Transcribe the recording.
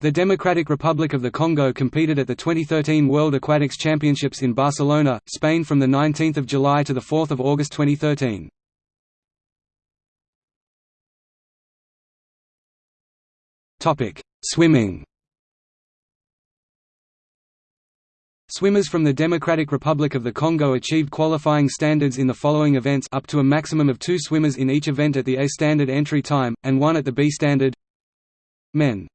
The Democratic Republic of the Congo competed at the 2013 World Aquatics Championships in Barcelona, Spain from 19 July to 4 August 2013. Swimming. Swimmers from the Democratic Republic of the Congo achieved qualifying standards in the following events up to a maximum of two swimmers in each event at the A standard entry time, and one at the B standard. Men.